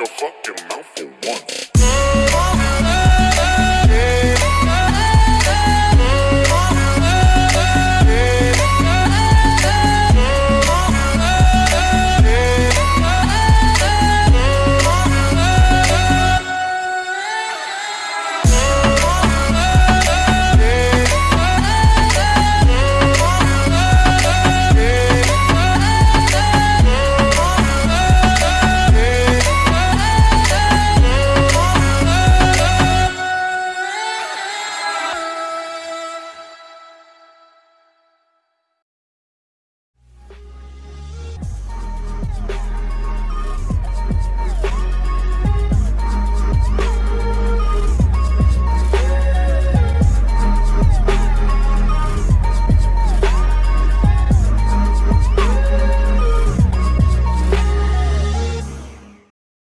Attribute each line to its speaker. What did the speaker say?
Speaker 1: your fucking mouth for once.